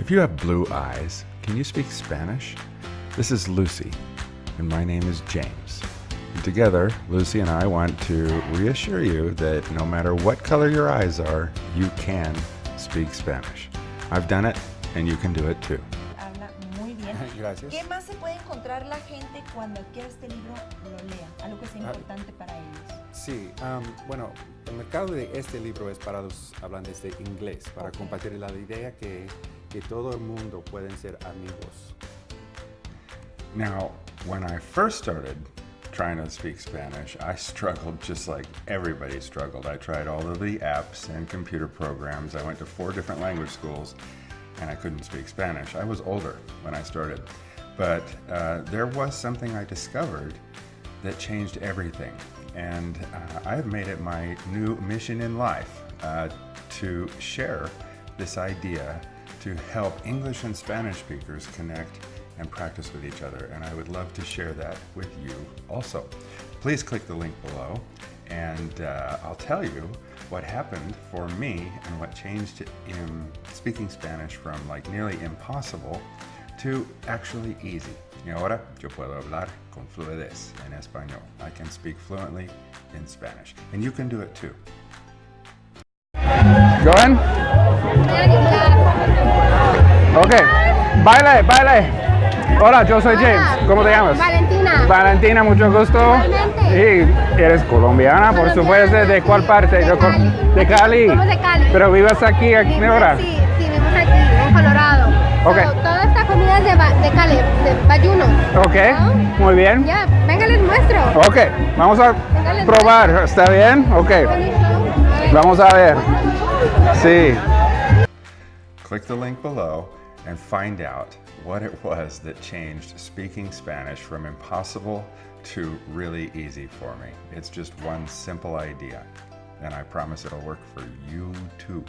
If you have blue eyes, can you speak Spanish? This is Lucy, and my name is James. And together, Lucy and I want to reassure you that no matter what color your eyes are, you can speak Spanish. I've done it, and you can do it too. Habla muy bien. Gracias. ¿Qué más se puede encontrar la gente cuando adquiere este libro, lo lea? Algo que sea Ah. importante para ellos. Sí, am, bueno, el mercado de este libro es para los hablantes de inglés, para Ok. compartir la idea que, que todo el mundo pueden ser amigos. Now, when I first started trying to speak Spanish, I struggled just like everybody struggled. I tried all of the apps and computer programs. I went to four different language schools and I couldn't speak Spanish. I was older when I started. But uh, there was something I discovered that changed everything. And uh, I've made it my new mission in life uh, to share this idea to help English and Spanish speakers connect and practice with each other. And I would love to share that with you also. Please click the link below and uh, I'll tell you what happened for me and what changed in speaking Spanish from like nearly impossible to actually easy. Y ahora yo puedo hablar con fluidez en español. I can speak fluently in Spanish. And you can do it too. Go in. Ok. Baile, baile. Hola, yo soy James. Hola. ¿Cómo te llamas? Valentina. Valentina, mucho gusto. Igualmente. Y eres colombiana, por supuesto. ¿De cuál parte? de Cali. De Cali. Somos de Cali. Pero vives aquí, aquí ahora. Sí, sí, vivimos aquí, en Colorado. Ok. So, es de, ba- de Cali, de Bayuno. Ok, ¿no? muy bien. Ya, venga, les muestro. Ok, vamos a Venga, les probar. ¿Está bien? Ok. A. Vamos a ver. Sí. Click the link below and find out what it was that changed speaking Spanish from impossible to really easy for me. It's just one simple idea, and I promise it'll work for you too.